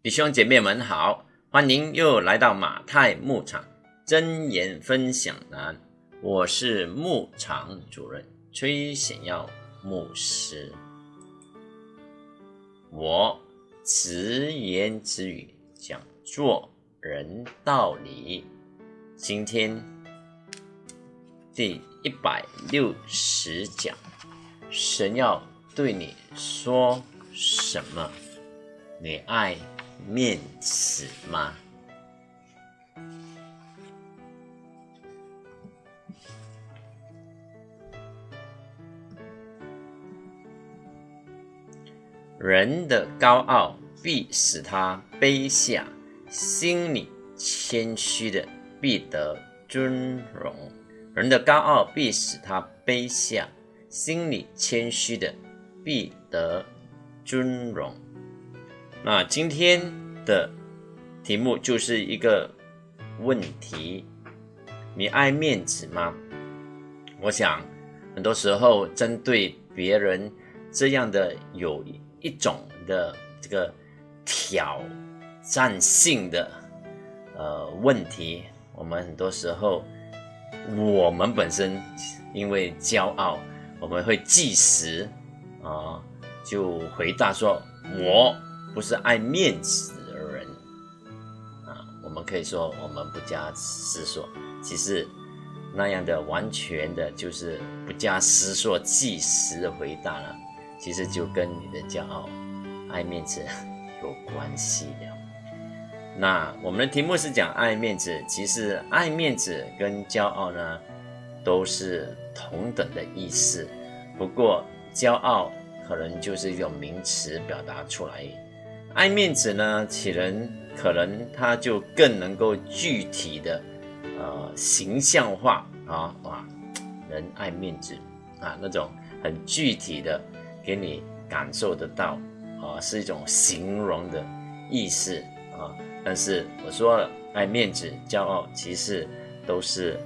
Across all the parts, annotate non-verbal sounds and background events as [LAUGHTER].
弟兄姐妹们好，欢迎又来到马太牧场真言分享栏。我是牧场主任崔显耀牧师。我直言直语讲做人道理。今天第一百六十讲，神要对你说什么？你爱？面子吗？人的高傲必使他卑下，心里谦虚的必得尊荣。人的高傲必使他卑下，心里谦虚的必得尊荣。那今天的题目就是一个问题：你爱面子吗？我想，很多时候针对别人这样的有一种的这个挑战性的呃问题，我们很多时候我们本身因为骄傲，我们会计时啊，就回答说：“我。”不是爱面子的人啊，我们可以说我们不加思索。其实那样的完全的就是不加思索、即时的回答了，其实就跟你的骄傲、爱面子有关系的。那我们的题目是讲爱面子，其实爱面子跟骄傲呢都是同等的意思，不过骄傲可能就是一种名词表达出来。爱面子呢，其人可能他就更能够具体的，呃，形象化啊哇，人爱面子啊，那种很具体的给你感受得到啊，是一种形容的意思啊。但是我说了，爱面子、骄傲，其实都是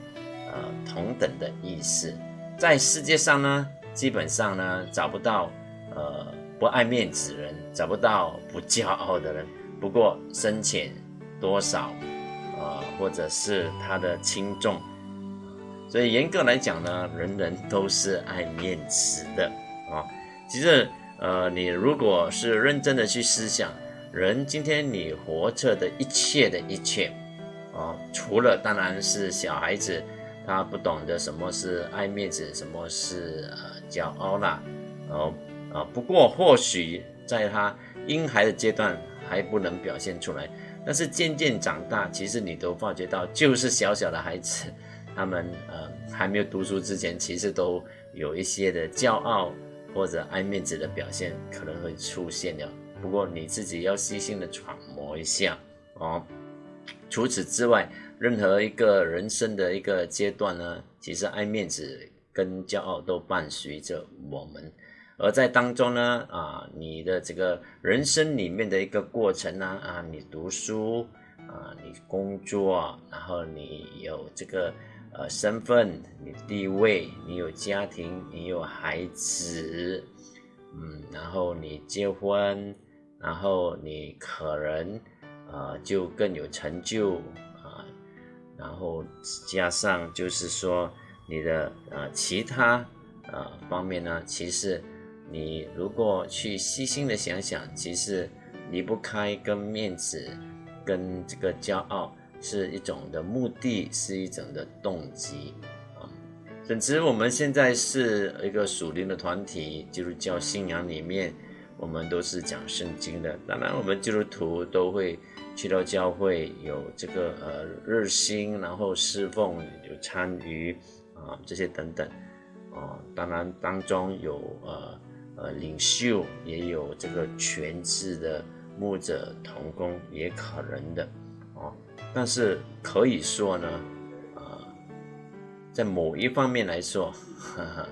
呃同等的意思。在世界上呢，基本上呢，找不到呃。不爱面子人找不到不骄傲的人，不过深浅多少，呃，或者是他的轻重，所以严格来讲呢，人人都是爱面子的啊。其实，呃，你如果是认真的去思想，人今天你活着的一切的一切，啊，除了当然是小孩子，他不懂得什么是爱面子，什么是呃骄傲啦，哦。啊，不过或许在他婴孩的阶段还不能表现出来，但是渐渐长大，其实你都发觉到，就是小小的孩子，他们呃还没有读书之前，其实都有一些的骄傲或者爱面子的表现可能会出现的。不过你自己要细心的揣摩一下哦。除此之外，任何一个人生的一个阶段呢，其实爱面子跟骄傲都伴随着我们。而在当中呢，啊，你的这个人生里面的一个过程呢，啊，你读书，啊，你工作，然后你有这个呃身份，你地位，你有家庭，你有孩子，嗯，然后你结婚，然后你可能啊就更有成就啊，然后加上就是说你的呃其他呃方面呢，其实。你如果去细心的想想，其实离不开跟面子、跟这个骄傲是一种的目的，是一种的动机啊。总之我们现在是一个属灵的团体，基督教信仰里面，我们都是讲圣经的。当然，我们基督徒都会去到教会，有这个呃热心，然后侍奉，有参与啊这些等等啊。当然当中有呃。呃，领袖也有这个全职的牧者同工，也可能的哦。但是可以说呢，啊，在某一方面来说，呵 [LAUGHS] 呵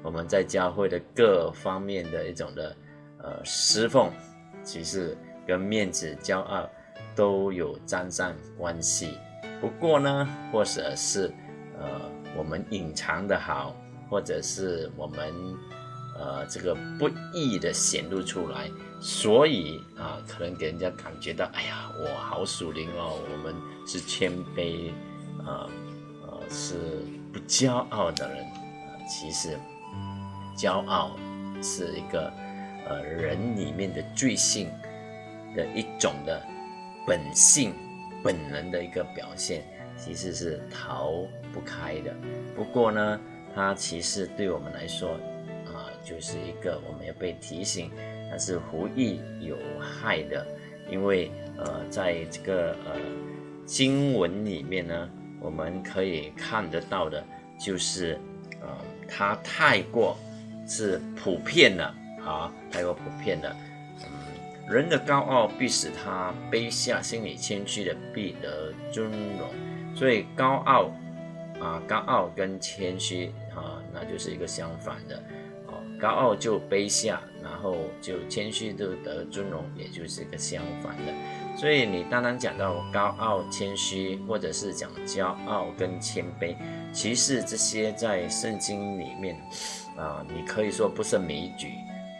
我们在教会的各方面的一种的呃侍奉，其实跟面子、骄傲都有沾上关系。不过呢，或者是呃我们隐藏的好，或者是我们。呃，这个不易的显露出来，所以啊，可能给人家感觉到，哎呀，我好属灵哦，我们是谦卑，啊，呃，是不骄傲的人。其实，骄傲是一个呃人里面的罪性的一种的本性、本能的一个表现，其实是逃不开的。不过呢，它其实对我们来说，就是一个我们要被提醒，它是无益有害的。因为呃，在这个呃经文里面呢，我们可以看得到的，就是呃，它太过是普遍的啊，太过普遍的。嗯，人的高傲必使他卑下，心里谦虚的必得尊荣。所以高傲。啊，高傲跟谦虚啊，那就是一个相反的。高傲就卑下，然后就谦虚就得尊荣，也就是一个相反的。所以你当然讲到高傲、谦虚，或者是讲骄傲跟谦卑，其实这些在圣经里面啊，你可以说不胜枚举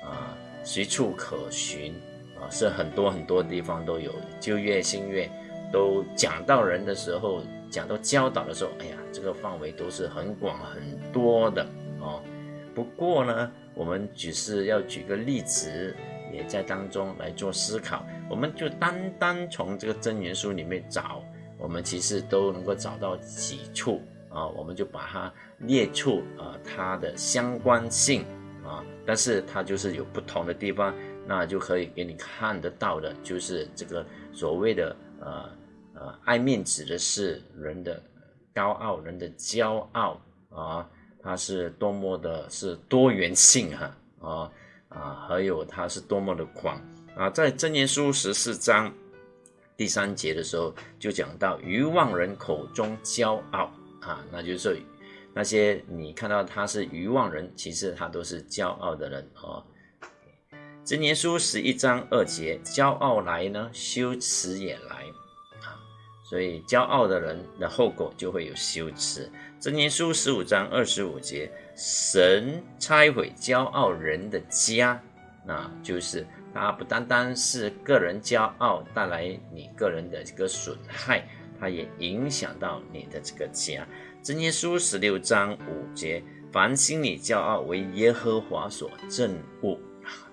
啊，随处可寻啊，是很多很多地方都有。旧约、新约都讲到人的时候。讲到教导的时候，哎呀，这个范围都是很广很多的哦。不过呢，我们只是要举个例子，也在当中来做思考。我们就单单从这个真言书里面找，我们其实都能够找到几处啊。我们就把它列出啊，它的相关性啊，但是它就是有不同的地方，那就可以给你看得到的，就是这个所谓的呃。呃，爱面子的是人的高傲，人的骄傲啊，它是多么的是多元性哈啊啊，还有它是多么的广啊，在真言书十四章第三节的时候就讲到愚妄人口中骄傲啊，那就是那些你看到他是愚妄人，其实他都是骄傲的人啊。真言书十一章二节，骄傲来呢，羞耻也来啊。所以，骄傲的人的后果就会有羞耻。真言书十五章二十五节，神拆毁骄傲人的家，那就是他不单单是个人骄傲带来你个人的这个损害，它也影响到你的这个家。真言书十六章五节，凡心里骄傲为耶和华所憎恶，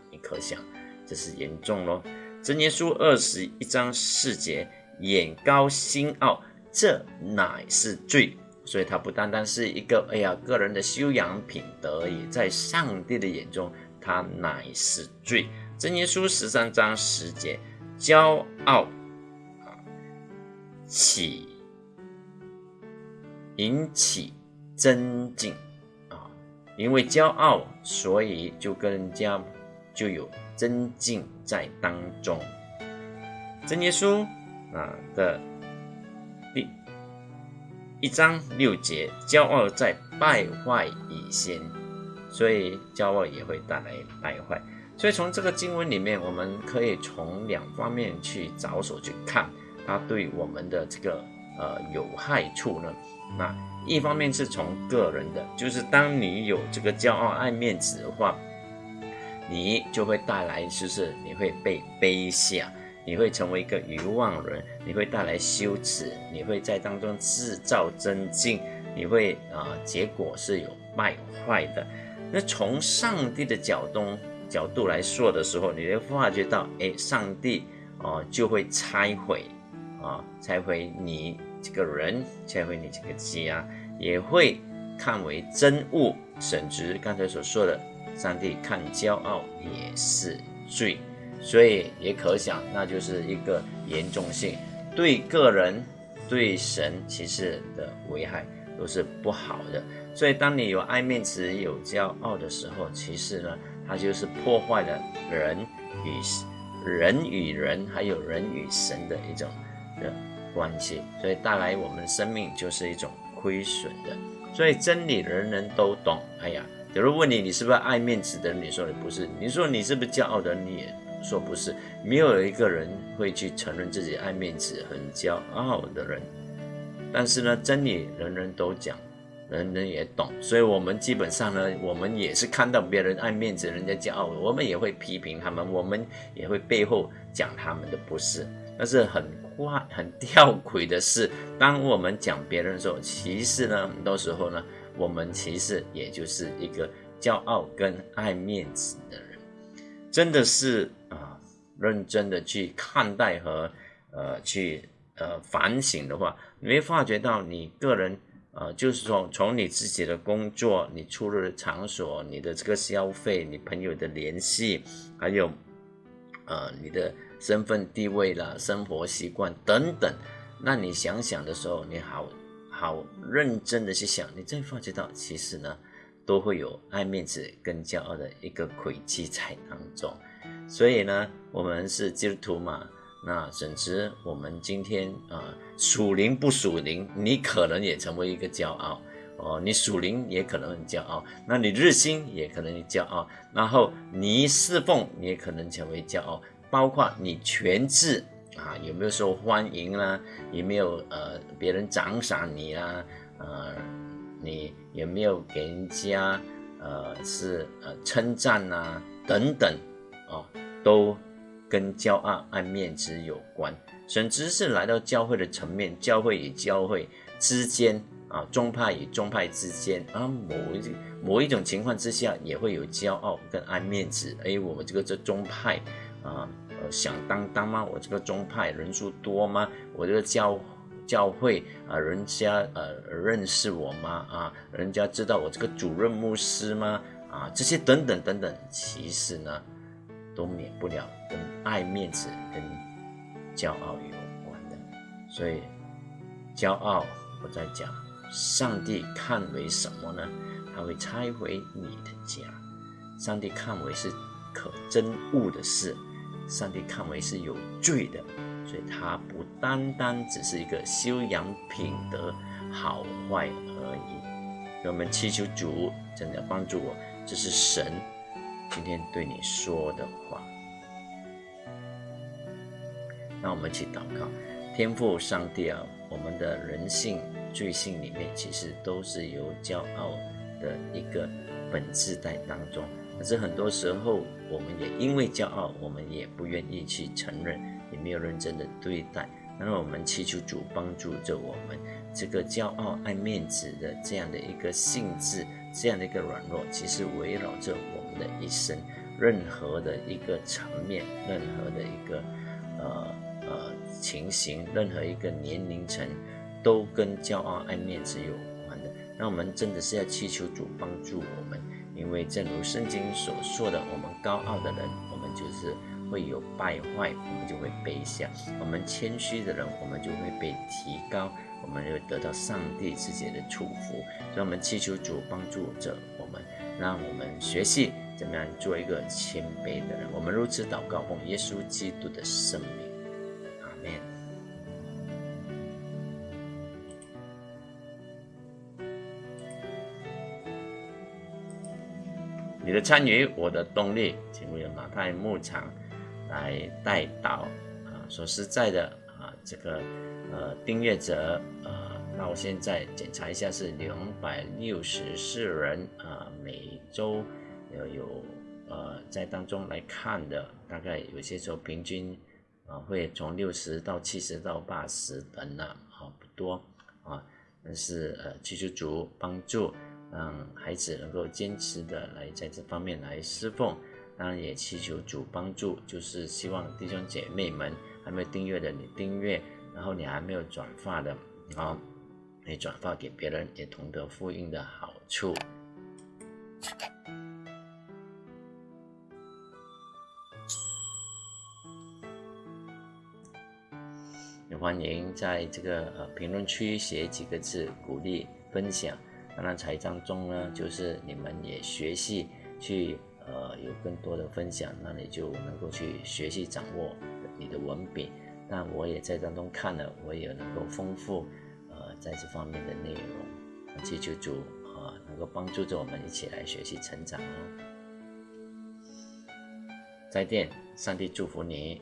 你可想这是严重咯。真言书二十一章四节。眼高心傲，这乃是罪。所以，他不单单是一个哎呀个人的修养品德而已，在上帝的眼中，他乃是罪。真耶稣十三章十节，骄傲啊，起引起尊敬啊，因为骄傲，所以就跟人家就有尊敬在当中。真耶稣。啊的一章六节，骄傲在败坏以先，所以骄傲也会带来败坏。所以从这个经文里面，我们可以从两方面去着手去看它对我们的这个呃有害处呢。那一方面是从个人的，就是当你有这个骄傲爱面子的话，你就会带来就是你会被卑下。你会成为一个愚妄人，你会带来羞耻，你会在当中制造增进，你会啊，结果是有败坏的。那从上帝的角度角度来说的时候，你会发觉到，哎，上帝啊就会拆毁啊，拆毁你这个人，拆毁你这个家，也会看为真物，甚至刚才所说的，上帝看骄傲也是罪。所以也可想，那就是一个严重性，对个人、对神其实的危害都是不好的。所以当你有爱面子、有骄傲的时候，其实呢，它就是破坏了人与人与人，还有人与神的一种的关系，所以带来我们生命就是一种亏损的。所以真理人人都懂。哎呀，有人问你，你是不是爱面子的？你说你不是。你说你是不是骄傲的？你也。说不是，没有一个人会去承认自己爱面子、很骄傲的人。但是呢，真理人人都讲，人人也懂，所以我们基本上呢，我们也是看到别人爱面子，人家骄傲，我们也会批评他们，我们也会背后讲他们的不是。但是很怪、很吊诡的是，当我们讲别人的时候，其实呢，很多时候呢，我们其实也就是一个骄傲跟爱面子的人，真的是啊，认真的去看待和呃去呃反省的话，你会发觉到你个人呃，就是说从你自己的工作、你出入的场所、你的这个消费、你朋友的联系，还有呃你的。身份地位啦，生活习惯等等，那你想想的时候，你好好认真的去想，你再发觉到，其实呢，都会有爱面子跟骄傲的一个轨迹在当中。所以呢，我们是基督徒嘛，那甚至我们今天啊，属灵不属灵，你可能也成为一个骄傲哦，你属灵也可能很骄傲，那你日新也可能骄傲，然后你侍奉也可能成为骄傲。包括你全智啊，有没有受欢迎啦？有没有呃别人奖赏你啊？呃，你有没有给人家呃是呃称赞呐？等等啊，都跟骄傲爱面子有关。甚至是来到教会的层面，教会与教会之间啊，宗派与宗派之间啊，某一某一种情况之下，也会有骄傲跟爱面子。哎，我们这个这宗派。啊，呃，响当当吗？我这个宗派人数多吗？我这个教教会啊，人家呃认识我吗？啊，人家知道我这个主任牧师吗？啊，这些等等等等，其实呢，都免不了跟爱面子跟骄傲有关的。所以，骄傲我在讲，上帝看为什么呢？他会拆毁你的家，上帝看为是可憎恶的事。上帝看为是有罪的，所以他不单单只是一个修养品德好坏而已。我们祈求主真的帮助我，这是神今天对你说的话。那我们去祷告，天父上帝啊，我们的人性罪性里面其实都是有骄傲的一个本质在当中。可是很多时候，我们也因为骄傲，我们也不愿意去承认，没有认真的对待。那么我们祈求主帮助着我们，这个骄傲爱面子的这样的一个性质，这样的一个软弱，其实围绕着我们的一生，任何的一个层面，任何的一个呃呃情形，任何一个年龄层，都跟骄傲爱面子有关的。那我们真的是要祈求主帮助我们。因为正如圣经所说的，我们高傲的人，我们就是会有败坏，我们就会卑下；我们谦虚的人，我们就会被提高，我们会得到上帝自己的祝福。所以，我们祈求主帮助着我们，让我们学习怎么样做一个谦卑的人。我们如此祷告，奉耶稣基督的圣名。你的参与，我的动力，请为马太牧场来带导啊！说实在的啊，这个呃订阅者啊，那我现在检查一下是两百六十四人啊，每周有有呃在当中来看的，大概有些时候平均啊会从六十到七十到八十等呢，啊不多啊，但是呃其实主帮助。让孩子能够坚持的来在这方面来侍奉，当然也祈求主帮助，就是希望弟兄姐妹们还没有订阅的你订阅，然后你还没有转发的啊，你转发给别人也同得福音的好处。也欢迎在这个呃评论区写几个字鼓励分享。当然，财账中呢，就是你们也学习去呃有更多的分享，那你就能够去学习掌握你的文笔。那我也在当中看了，我也能够丰富呃在这方面的内容。祈求主啊能够帮助着我们一起来学习成长哦。再见，上帝祝福你。